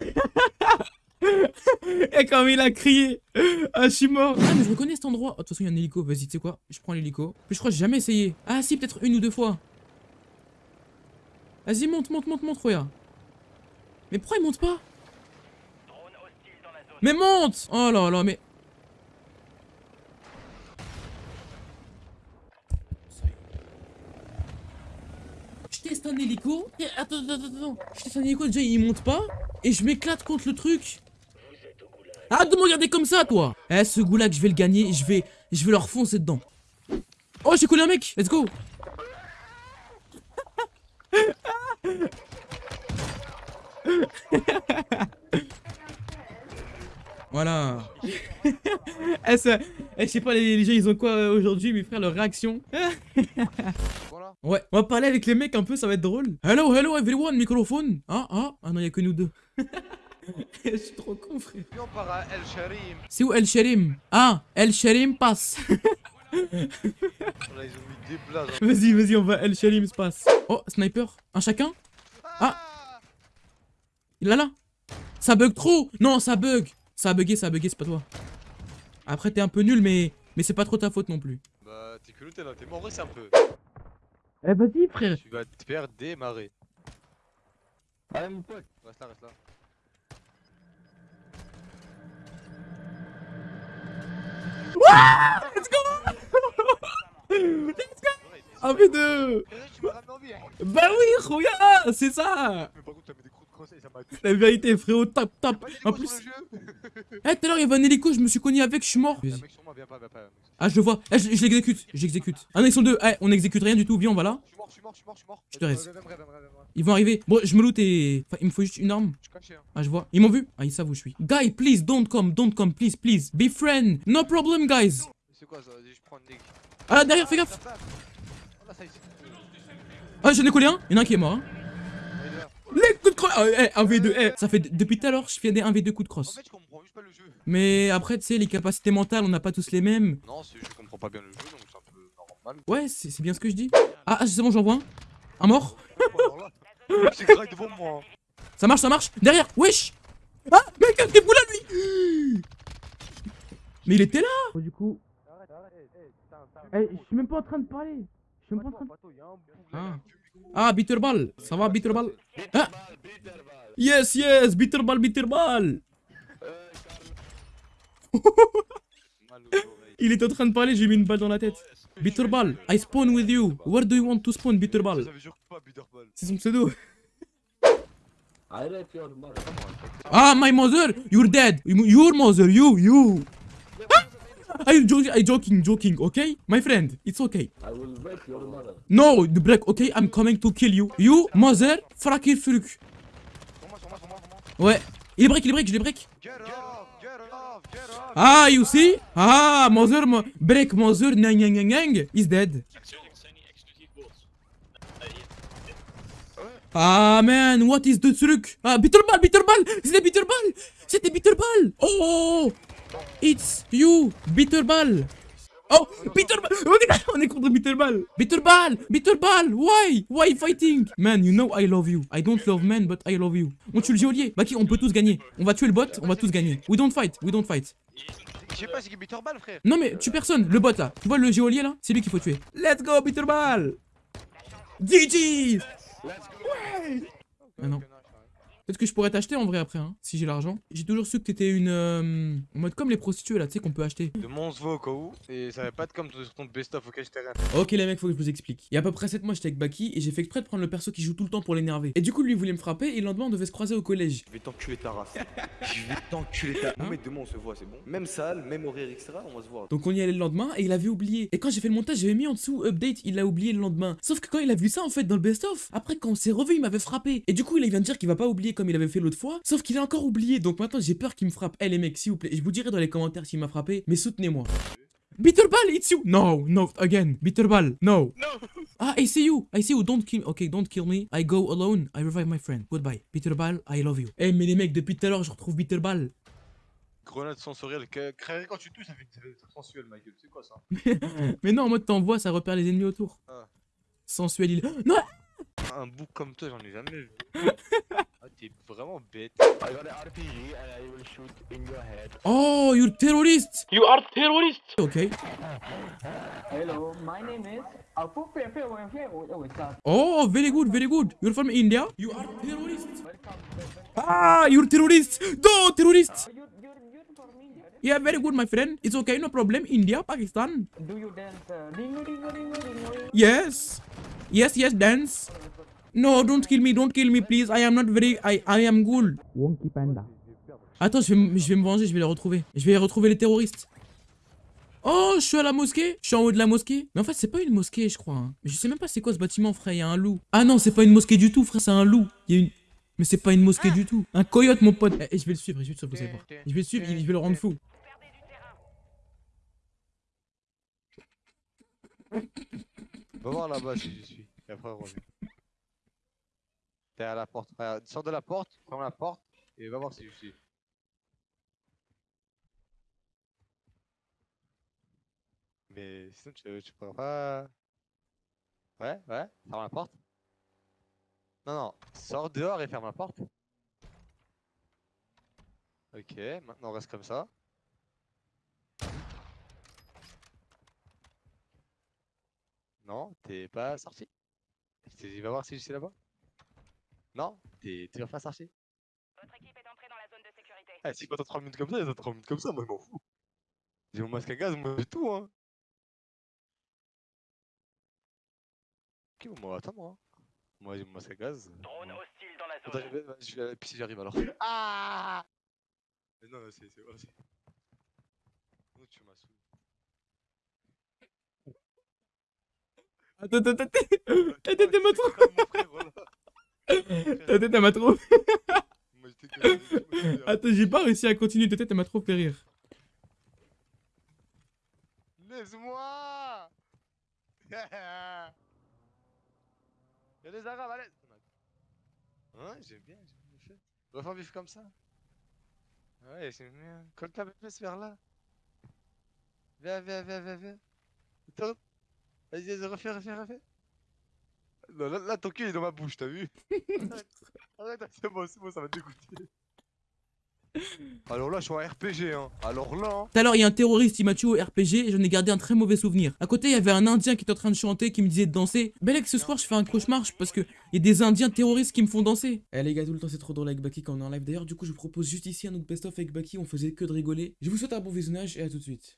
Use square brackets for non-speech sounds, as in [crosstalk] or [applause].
[laughs] Et comme il a crié Ah je suis mort. Ah mais je reconnais cet endroit. Oh, De toute façon il y a un hélico, vas-y tu sais quoi? Je prends l'hélico. Mais je crois que j'ai jamais essayé. Ah si peut-être une ou deux fois. Vas-y monte monte monte monte regarde. Mais pourquoi il monte pas? Mais monte! Oh là là mais Je teste un hélico et attends attends attends Je teste un hélico déjà il monte pas. Et je m'éclate contre le truc. Arrête de me regarder comme ça, toi. Eh, ce goulag, je vais le gagner, je vais, je vais leur foncer dedans. Oh, j'ai collé un mec. Let's go. [laughs] Voilà. [laughs] eh, eh, je sais pas, les, les, gens, ils ont quoi euh, aujourd'hui, mes frères, leur réaction? [laughs] Ouais, on va parler avec les mecs un peu, ça va être drôle. Hello, hello everyone, microphone. Ah, ah, ah non, y'a que nous deux. [laughs] Je suis trop con, frère. on part à El Sharim. C'est où El Sharim? Ah, El Sharim passe. Vas-y, vas-y, on va El Sharim se passe. Oh, sniper. Un chacun? Ah Il est là Ça bug trop Non, ça bug Ça a bugué, ça a bugué, c'est pas toi. Après, t'es un peu nul, mais, mais c'est pas trop ta faute non plus. Bah, t'es que t'es là, t'es mort, c'est un peu. Eh, vas-y, frère. Tu vas te faire démarrer. Allez, mon pote. Reste là, reste là. Let's go Let's go 1v2 Bah oui, regarde, c'est ça Mais par contre, t'as mis des crocs de conseil, ça m'a La vérité, frérot, tape, tape En plus... Eh, tout à l'heure, il y avait un hélico, je me suis cogné avec, je suis mort. Y'a un mec sur moi, viens pas, viens pas. Ah, je le vois, eh, je, je l'exécute, j'exécute. Ah non, ils sont deux, eh, on exécute rien du tout, viens, on va là. Je suis mort, je suis mort, je suis mort, je suis mort. Je te reste. Ils vont arriver, bon, je me loot et... Enfin, il me faut juste une arme. Je suis caché, hein. Ah, je vois, ils m'ont vu. Ah, ils savent où je suis. Guy, please, don't come, don't come, please, please. Be friend, no problem, guys. C'est quoi ça? Vas-y, je prends une. Ah, derrière, fais gaffe. Là. Ah, j'en ai collé un, il y en a un qui est mort, hein. Là. Les coups de crosse Ah, eh, 1v2, eh, ça fait depuis tout à l'heure, je fais des 1v2 coups de En crosse fait, je comprends juste pas le jeu. Mais après, tu sais, les capacités mentales, on n'a pas tous les mêmes. Non, c'est- je comprends pas bien le jeu, donc c'est un peu normal. Ouais, c'est bien ce que je dis. Ah, ah, c'est bon, j'en vois un. Un mort. [laughs] C'est grave devant moi. hein. Ça marche, ça marche. Derrière, wesh. Ah, mec, t'es là, lui. Mais il était là. Du coup. Eh, je suis même pas en train de parler. Je suis même pas en train de... Ah. Ah, Bitterball. Ça va, Bitterball? Ah. Yes, yes, Bitterball, Bitterball. [laughs] Il est en train de parler, j'ai mis une balle dans la tête. Bitterball, I spawn with you. Where do you want to spawn, Bitterball? C'est son pseudo. Ah, my mother, you're dead. Your mother, you, you. Ah, I'm joking, I'm joking, joking, okay? My friend, it's okay. I will break your mother. No, the black, okay? I'm coming to kill you. You, mother, sur moi. Ouais. Il est break, il est break, je l'ai break. Get Ah, you see? Ah, mother, mo break mother, nyang, nyang, nyang, nyang, is dead. Ah, man, what is the truc? Ah, Bitterball, Bitterball, c'était Bitterball, c'était Bitterball. Oh, it's you, Bitterball. Oh, Bitterball, on est, on est contre Bitterball. Bitterball, Bitterball, why? Why fighting? Man, you know I love you. I don't love men, but I love you. On tue le geôlier. Bah qui, on peut tous gagner. On va tuer le bot, on va tous gagner. We don't fight, we don't fight. Je sais pas, c'est Bitterball, frère. Non mais tue personne, le bot là. Tu vois le géolier là? C'est lui qu'il faut tuer. Let's go Bitterball GG Ah non. Peut-être que je pourrais t'acheter en vrai après, hein, si j'ai l'argent. J'ai toujours su que t'étais une... euh, en mode comme les prostituées là, tu sais qu'on peut acheter. De mon va au cas où, et ça va pas être comme sur ton best-of auquel je t'ai rien. Ok les mecs, faut que je vous explique. Il y a à peu près 7 mois, j'étais avec Baki et j'ai fait exprès de prendre le perso qui joue tout le temps pour l'énerver. Et du coup, lui voulait me frapper et le lendemain, on devait se croiser au collège. Je vais t'enculer ta race. [laughs] Je vais t'enculer ta. Hein Non, mais demain on se voit, c'est bon. Même salle, même horaire, etc. On va se voir. Donc on y allait le lendemain et il avait oublié. Et quand j'ai fait le montage, j'avais mis en dessous update, il l'a oublié le lendemain. Sauf que quand il a vu ça en fait dans le best-of, après quand on s'est revu, il m'avait frappé. Et du coup, il vient de dire qu'il va pas oublier comme il avait fait l'autre fois. Sauf qu'il a encore oublié. Donc maintenant, j'ai peur qu'il me frappe. Eh les mecs, s'il vous plaît, je vous dirai dans les commentaires s'il m'a frappé, mais soutenez-moi. Bitterball, it's you. No, no, again. Bitterball, no. Ah, I see you. I see you. Don't kill. Okay, don't kill me. I go alone. I revive my friend. Goodbye. Bitterball, I love you. Eh, mais les mecs, depuis tout à l'heure, je retrouve Bitterball. Grenade sensorielle, quand tu touches, ça fait ça fait sensuel, ma gueule. C'est quoi ça? [laughs] Mais non, en mode t'envoies, ça repère les ennemis autour. Ah. Sensuel, il. [gasps] Non! Un bouc comme toi, j'en ai jamais vu. [laughs] T'es vraiment bête. I got an RPG and I will shoot in your head. Oh, you're terrorist. You are terrorist! Okay. Hello, my name is Apu Pepe Oh, very good, very good. You're from India? You are terrorist. Welcome, welcome. Ah, you're terrorist. No, terrorist. You're, you're, you're from India. Yeah, very good, my friend. It's okay, no problem. India, Pakistan. Do you dance uh, dingo dingo dingo dingo? Yes. Yes, yes, dance. No, don't kill me, don't kill me, please. I am not very. I, I am good. Wonky Panda. Attends, je vais, me- je vais me venger, je vais les retrouver. Je vais retrouver les terroristes. Oh, je suis à la mosquée. Je suis en haut de la mosquée. Mais en fait, c'est pas une mosquée, je crois. hein. Mais je sais même pas c'est quoi ce bâtiment, frère. Il y a un loup. Ah non, c'est pas une mosquée du tout, frère. C'est un loup. Il y a une. Mais c'est pas une mosquée du tout. Un coyote, mon pote. Eh, je vais le suivre, je vais le suivre, vous allez voir. Je vais le suivre, je vais le rendre fou. Va voir là-bas si je suis. Et après, reviens. T'es à la porte. Regarde, sors de la porte, ferme la porte et va voir si je suis. Mais sinon, tu, tu pourras pas. Ouais, ouais, ferme la porte. Non, non, sors dehors et ferme la porte. Ok, maintenant on reste comme ça. Non, t'es pas sorti? Il va voir si je suis là-bas. Non, t'es toujours pas sorti. Votre équipe est entrée dans la zone de sécurité. Eh, si quand t'as 3 minutes comme ça, t'as 3 minutes comme ça, moi je m'en fous. J'ai mon masque à gaz, moi j'ai tout, hein. Ok, bon, moi attends, moi. Moi j'ai mon masque à gaz. Drone hostile dans la Attends, zone. je vais, je vais à la piscine, j'arrive alors. Ah Mais Non, non, c'est. c'est- oh, c'est- tu m'as saoulé? Attends, attends, attends. Ta tête, elle m'a trop. Mon frère, voilà. [laughs] Ta tête, elle m'a trop. Attends, j'ai pas réussi à continuer. Ta tête, elle m'a trop fait rire. Laisse-moi [laughs] Y'a des arabes, allez Hein, j'aime bien, j'aime bien le fait. On va faire vivre comme ça. Ouais, j'aime bien. Colle ta plus vers là. Viens, viens, viens, viens, viens. Vas-y, refais, refais, refais. Non, là, là, ton cul est dans ma bouche, t'as vu [laughs] Arrête, arrête, c'est bon, c'est bon, ça va te dégoûter. Alors là, je suis en RPG, hein. Alors là, hein. Tout à l'heure, il y a un terroriste, il m'a tué au RPG et j'en ai gardé un très mauvais souvenir. À côté, il y avait un Indien qui était en train de chanter, qui me disait de danser. Belek, ce soir, je fais un cauchemar parce que il y a des Indiens terroristes qui me font danser. Eh les gars, tout le temps, c'est trop drôle avec Baki quand on est en live. D'ailleurs, du coup, je vous propose juste ici un autre best-of avec Baki. On faisait que de rigoler. Je vous souhaite un bon visionnage et à tout de suite.